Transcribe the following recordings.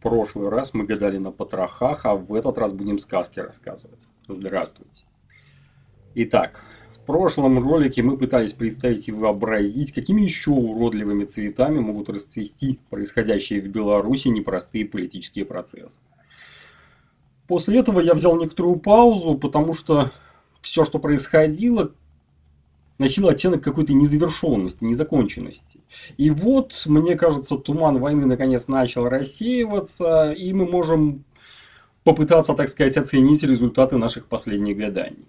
прошлый раз мы гадали на потрохах, а в этот раз будем сказки рассказывать. Здравствуйте. Итак, в прошлом ролике мы пытались представить и вообразить, какими еще уродливыми цветами могут расцвести происходящие в Беларуси непростые политические процессы. После этого я взял некоторую паузу, потому что все, что происходило, носила оттенок какой-то незавершенности, незаконченности. И вот, мне кажется, туман войны наконец начал рассеиваться, и мы можем попытаться, так сказать, оценить результаты наших последних гаданий.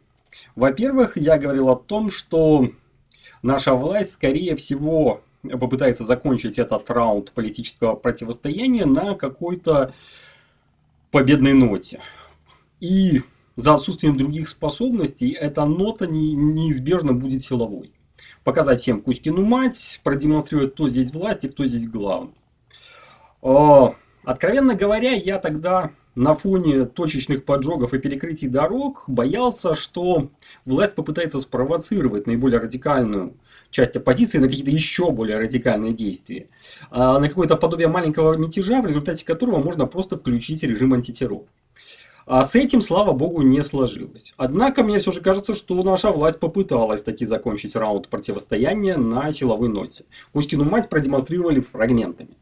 Во-первых, я говорил о том, что наша власть, скорее всего, попытается закончить этот раунд политического противостояния на какой-то победной ноте. И за отсутствием других способностей эта нота не, неизбежно будет силовой. Показать всем Кузькину мать, продемонстрировать, кто здесь власть и кто здесь главный. О, откровенно говоря, я тогда на фоне точечных поджогов и перекрытий дорог боялся, что власть попытается спровоцировать наиболее радикальную часть оппозиции на какие-то еще более радикальные действия. А на какое-то подобие маленького мятежа, в результате которого можно просто включить режим антитеррор. А с этим, слава богу, не сложилось. Однако, мне все же кажется, что наша власть попыталась таки закончить раунд противостояния на силовой ноте. Кузькину мать продемонстрировали фрагментами.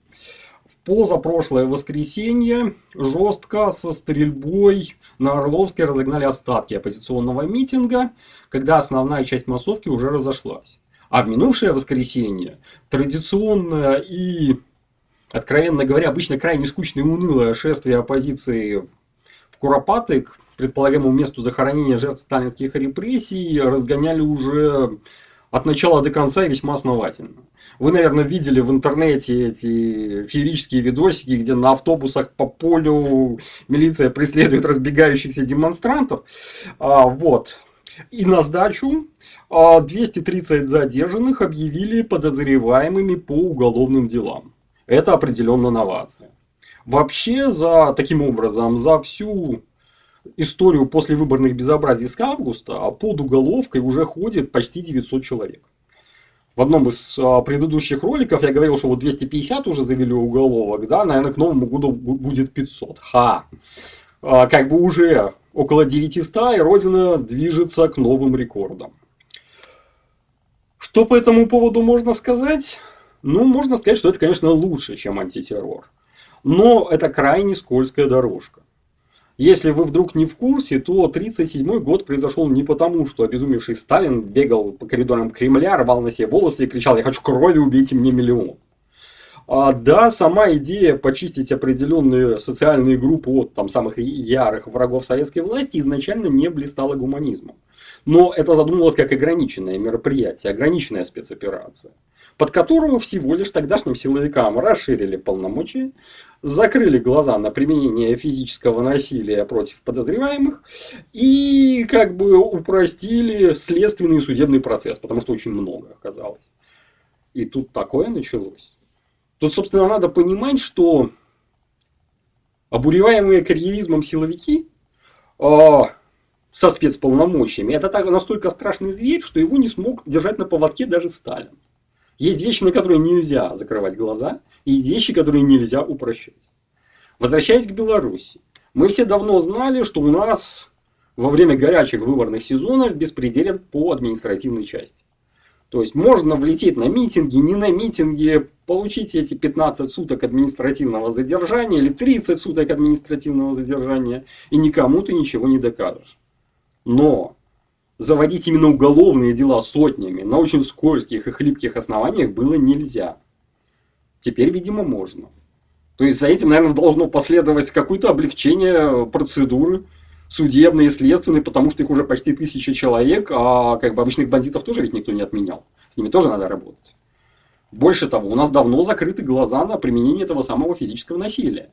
В позапрошлое воскресенье жестко со стрельбой на Орловской разогнали остатки оппозиционного митинга, когда основная часть массовки уже разошлась. А в минувшее воскресенье традиционное и, откровенно говоря, обычно крайне скучное и унылое шествие оппозиции Куропаты к предполагаемому месту захоронения жертв сталинских репрессий разгоняли уже от начала до конца и весьма основательно. Вы, наверное, видели в интернете эти феерические видосики, где на автобусах по полю милиция преследует разбегающихся демонстрантов. А, вот. И на сдачу 230 а, задержанных объявили подозреваемыми по уголовным делам. Это определенно новация. Вообще, за таким образом, за всю историю после выборных безобразий с августа а под уголовкой уже ходит почти 900 человек. В одном из а, предыдущих роликов я говорил, что вот 250 уже завели уголовок, да, наверное, к Новому году будет 500. Ха! А, как бы уже около 900, и Родина движется к новым рекордам. Что по этому поводу можно сказать? Ну, можно сказать, что это, конечно, лучше, чем антитеррор. Но это крайне скользкая дорожка. Если вы вдруг не в курсе, то 1937 год произошел не потому, что обезумевший Сталин бегал по коридорам Кремля, рвал на себе волосы и кричал «Я хочу крови, убейте мне миллион». А, да, сама идея почистить определенные социальные группы от там, самых ярых врагов советской власти изначально не блистала гуманизмом. Но это задумывалось как ограниченное мероприятие, ограниченная спецоперация под которую всего лишь тогдашним силовикам расширили полномочия, закрыли глаза на применение физического насилия против подозреваемых и как бы упростили следственный и судебный процесс, потому что очень много оказалось. И тут такое началось. Тут, собственно, надо понимать, что обуреваемые карьеризмом силовики э, со спецполномочиями, это так, настолько страшный зверь, что его не смог держать на поводке даже Сталин. Есть вещи, на которые нельзя закрывать глаза, и есть вещи, которые нельзя упрощать. Возвращаясь к Беларуси. Мы все давно знали, что у нас во время горячих выборных сезонов беспределят по административной части. То есть можно влететь на митинги, не на митинги, получить эти 15 суток административного задержания или 30 суток административного задержания, и никому ты ничего не докажешь. Но заводить именно уголовные дела сотнями на очень скользких и хлипких основаниях было нельзя. Теперь, видимо, можно. То есть за этим, наверное, должно последовать какое-то облегчение процедуры судебной и следственной, потому что их уже почти тысяча человек, а как бы обычных бандитов тоже ведь никто не отменял. С ними тоже надо работать. Больше того, у нас давно закрыты глаза на применение этого самого физического насилия.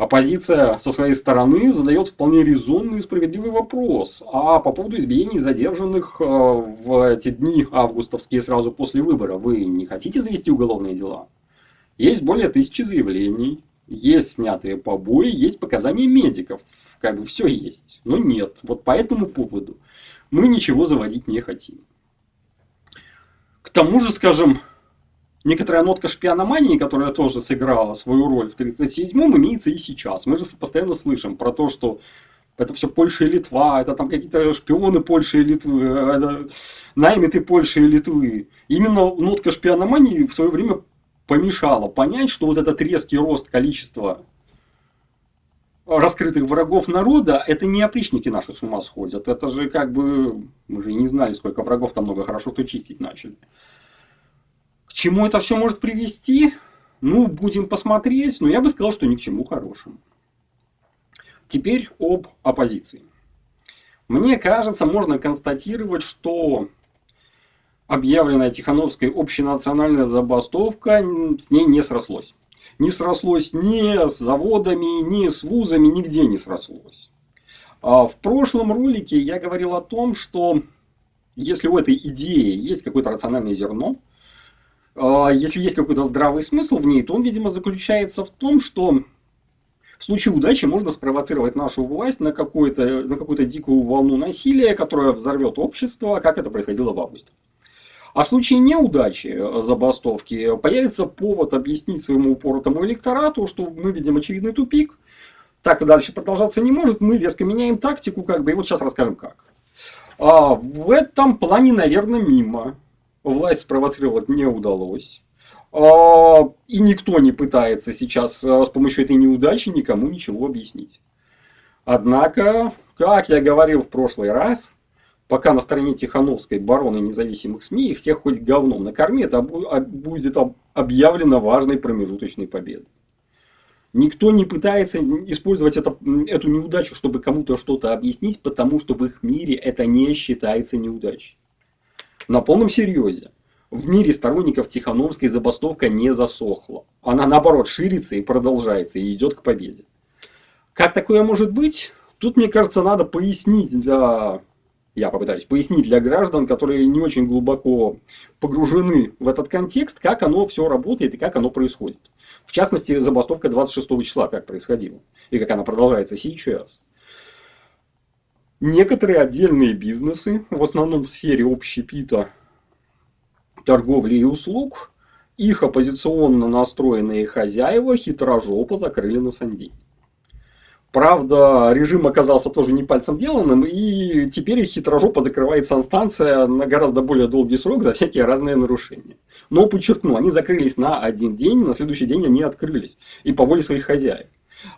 Оппозиция со своей стороны задает вполне резонный и справедливый вопрос. А по поводу избиений задержанных э, в эти дни августовские сразу после выбора, вы не хотите завести уголовные дела? Есть более тысячи заявлений, есть снятые побои, есть показания медиков. Как бы все есть. Но нет. Вот по этому поводу мы ничего заводить не хотим. К тому же, скажем, некоторая нотка шпиономании, которая тоже сыграла свою роль в 1937-м, имеется и сейчас. Мы же постоянно слышим про то, что это все Польша и Литва, это там какие-то шпионы Польши и Литвы, это наймиты Польши и Литвы. Именно нотка шпиономании в свое время помешала понять, что вот этот резкий рост количества раскрытых врагов народа, это не опричники наши с ума сходят. Это же как бы, мы же и не знали, сколько врагов там много, хорошо, что чистить начали. Чему это все может привести? Ну, будем посмотреть, но я бы сказал, что ни к чему хорошему. Теперь об оппозиции. Мне кажется, можно констатировать, что объявленная Тихановской общенациональная забастовка с ней не срослось. Не срослось ни с заводами, ни с вузами, нигде не срослось. А в прошлом ролике я говорил о том, что если у этой идеи есть какое-то рациональное зерно, если есть какой-то здравый смысл в ней, то он, видимо, заключается в том, что в случае удачи можно спровоцировать нашу власть на, какую-то на какую-то дикую волну насилия, которая взорвет общество, как это происходило в августе. А в случае неудачи э, забастовки появится повод объяснить своему упоротому электорату, что мы видим очевидный тупик, так и дальше продолжаться не может, мы резко меняем тактику, как бы, и вот сейчас расскажем как. А в этом плане, наверное, мимо. Власть спровоцировать не удалось. А, и никто не пытается сейчас а, с помощью этой неудачи никому ничего объяснить. Однако, как я говорил в прошлый раз, пока на стороне Тихановской бароны независимых СМИ их всех хоть говном накорми, это а, будет объявлено важной промежуточной победой. Никто не пытается использовать это, эту неудачу, чтобы кому-то что-то объяснить, потому что в их мире это не считается неудачей. На полном серьезе. В мире сторонников Тихановской забастовка не засохла. Она наоборот ширится и продолжается, и идет к победе. Как такое может быть? Тут, мне кажется, надо пояснить для... Я попытаюсь пояснить для граждан, которые не очень глубоко погружены в этот контекст, как оно все работает и как оно происходит. В частности, забастовка 26 числа, как происходила. И как она продолжается сейчас. Некоторые отдельные бизнесы, в основном в сфере общепита, торговли и услуг, их оппозиционно настроенные хозяева хитрожопо закрыли на сандей. Правда, режим оказался тоже не пальцем деланным, и теперь хитрожопо закрывает санстанция на гораздо более долгий срок за всякие разные нарушения. Но, подчеркну, они закрылись на один день, на следующий день они открылись. И по воле своих хозяев.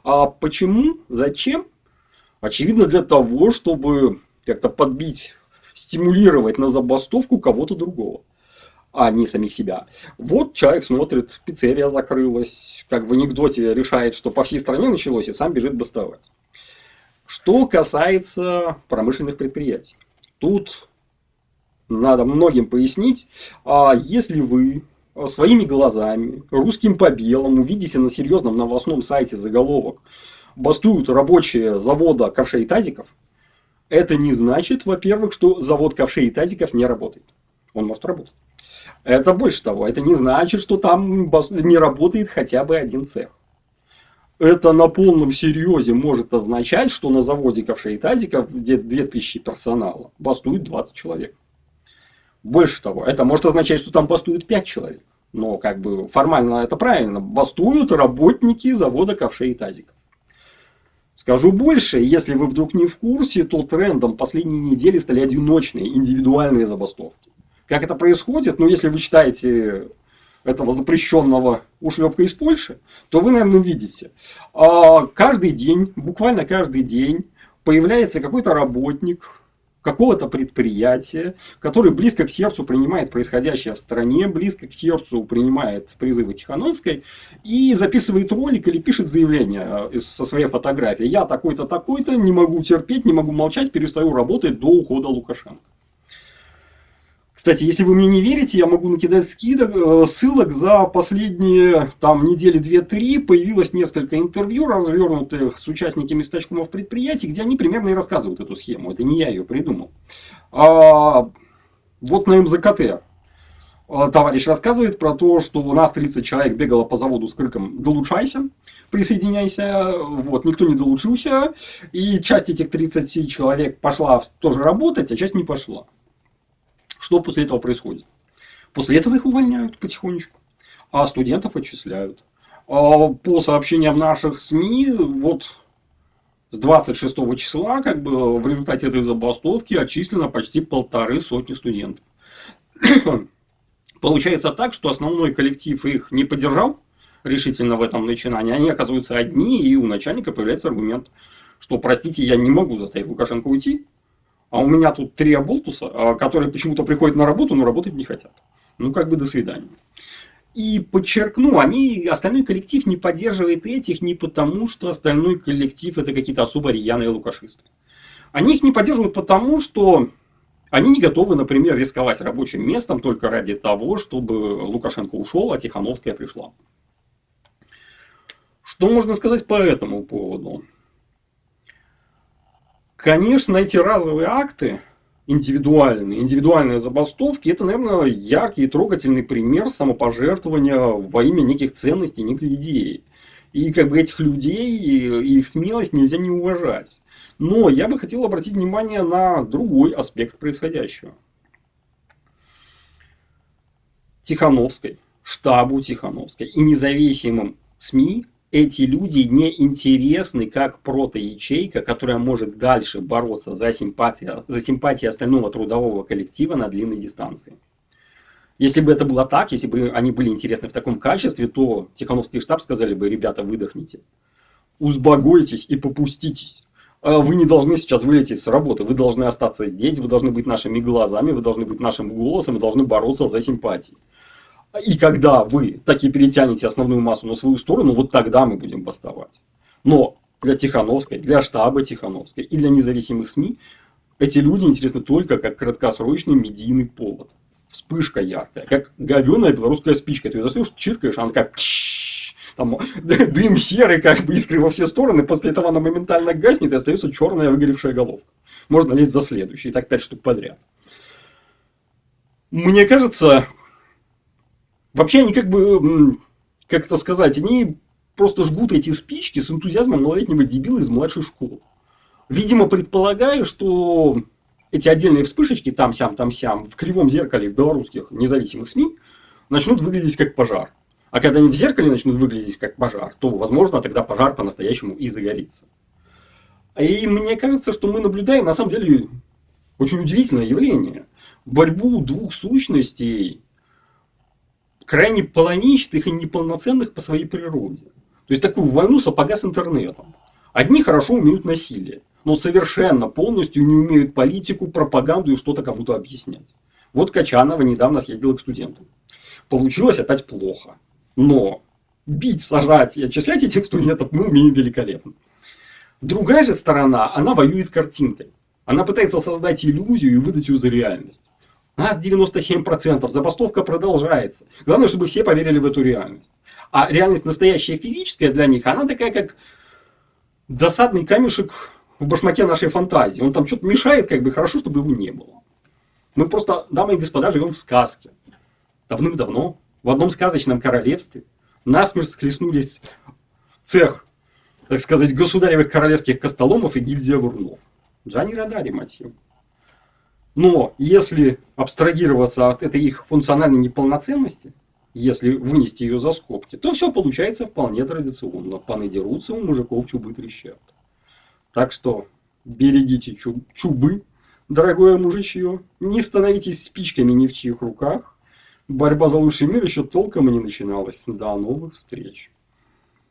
А почему? Зачем? Очевидно, для того, чтобы как-то подбить, стимулировать на забастовку кого-то другого а не самих себя. Вот человек смотрит, пиццерия закрылась, как в анекдоте решает, что по всей стране началось, и сам бежит бастовать. Что касается промышленных предприятий. Тут надо многим пояснить, а если вы своими глазами, русским по белому, видите на серьезном новостном сайте заголовок «Бастуют рабочие завода ковшей и тазиков», это не значит, во-первых, что завод ковшей и тазиков не работает. Он может работать. Это больше того, это не значит, что там не работает хотя бы один цех. Это на полном серьезе может означать, что на заводе ковшей и тазиков, где 2000 персонала, бастует 20 человек. Больше того, это может означать, что там бастует 5 человек. Но как бы формально это правильно. Бастуют работники завода ковшей и тазиков. Скажу больше, если вы вдруг не в курсе, то трендом последней недели стали одиночные индивидуальные забастовки. Как это происходит? Ну, если вы читаете этого запрещенного ушлепка из Польши, то вы, наверное, видите. А каждый день, буквально каждый день появляется какой-то работник какого-то предприятия, который близко к сердцу принимает происходящее в стране, близко к сердцу принимает призывы Тихановской и записывает ролик или пишет заявление э, со своей фотографией. Я такой-то, такой-то, не могу терпеть, не могу молчать, перестаю работать до ухода Лукашенко. Кстати, если вы мне не верите, я могу накидать скидок, э, ссылок за последние там, недели 2-3. Появилось несколько интервью, развернутых с участниками стачкомов предприятий, где они примерно и рассказывают эту схему. Это не я ее придумал. А, вот на МЗКТ а, товарищ рассказывает про то, что у нас 30 человек бегало по заводу с криком «Долучайся!» присоединяйся, вот, никто не долучился, и часть этих 30 человек пошла тоже работать, а часть не пошла. Что после этого происходит? После этого их увольняют потихонечку. а студентов отчисляют. А по сообщениям наших СМИ, вот с 26 числа, как бы в результате этой забастовки отчислено почти полторы сотни студентов. Получается так, что основной коллектив их не поддержал решительно в этом начинании. Они оказываются одни, и у начальника появляется аргумент, что, простите, я не могу заставить Лукашенко уйти, а у меня тут три оболтуса, а, которые почему-то приходят на работу, но работать не хотят. Ну, как бы до свидания. И подчеркну, они, остальной коллектив не поддерживает этих не потому, что остальной коллектив это какие-то особо рьяные лукашисты. Они их не поддерживают потому, что они не готовы, например, рисковать рабочим местом только ради того, чтобы Лукашенко ушел, а Тихановская пришла. Что можно сказать по этому поводу? Конечно, эти разовые акты, индивидуальные, индивидуальные забастовки, это, наверное, яркий и трогательный пример самопожертвования во имя неких ценностей, некой идеи. И как бы этих людей и их смелость нельзя не уважать. Но я бы хотел обратить внимание на другой аспект происходящего. Тихановской, штабу Тихановской и независимым СМИ эти люди не интересны как протоячейка, которая может дальше бороться за симпатии, за симпатии остального трудового коллектива на длинной дистанции. Если бы это было так, если бы они были интересны в таком качестве, то Тихановский штаб сказали бы, ребята, выдохните. Узбогойтесь и попуститесь. А вы не должны сейчас вылететь с работы, вы должны остаться здесь, вы должны быть нашими глазами, вы должны быть нашим голосом, вы должны бороться за симпатии. И когда вы таки перетянете основную массу на свою сторону, вот тогда мы будем бастовать. Но для Тихановской, для штаба Тихановской и для независимых СМИ эти люди интересны только как краткосрочный медийный повод. Вспышка яркая, как говеная белорусская спичка. Ты ее достаешь, чиркаешь, она как там дым серый, как бы искры во все стороны, после этого она моментально гаснет и остается черная выгоревшая головка. Можно лезть за следующий, и так пять штук подряд. Мне кажется, Вообще они как бы, как это сказать, они просто жгут эти спички с энтузиазмом малолетнего дебила из младшей школы. Видимо, предполагаю, что эти отдельные вспышечки там-сям, там-сям в кривом зеркале белорусских независимых СМИ начнут выглядеть как пожар. А когда они в зеркале начнут выглядеть как пожар, то, возможно, тогда пожар по-настоящему и загорится. И мне кажется, что мы наблюдаем, на самом деле, очень удивительное явление. Борьбу двух сущностей, крайне половинчатых и неполноценных по своей природе. То есть такую войну сапога с интернетом. Одни хорошо умеют насилие, но совершенно полностью не умеют политику, пропаганду и что-то кому-то объяснять. Вот Качанова недавно съездила к студентам. Получилось опять плохо. Но бить, сажать и отчислять этих студентов мы умеем великолепно. Другая же сторона, она воюет картинкой. Она пытается создать иллюзию и выдать ее за реальность. Нас 97%, забастовка продолжается. Главное, чтобы все поверили в эту реальность. А реальность настоящая физическая для них, она такая, как досадный камешек в башмаке нашей фантазии. Он там что-то мешает, как бы хорошо, чтобы его не было. Мы просто, дамы и господа, живем в сказке. Давным-давно, в одном сказочном королевстве, насмерть схлестнулись цех, так сказать, государевых королевских костоломов и гильдия вурнов. Джани Радари, мать его. Но если абстрагироваться от этой их функциональной неполноценности, если вынести ее за скобки, то все получается вполне традиционно. Паны дерутся, у мужиков чубы трещат. Так что берегите чубы, дорогое мужичье. Не становитесь спичками ни в чьих руках. Борьба за лучший мир еще толком и не начиналась. До новых встреч.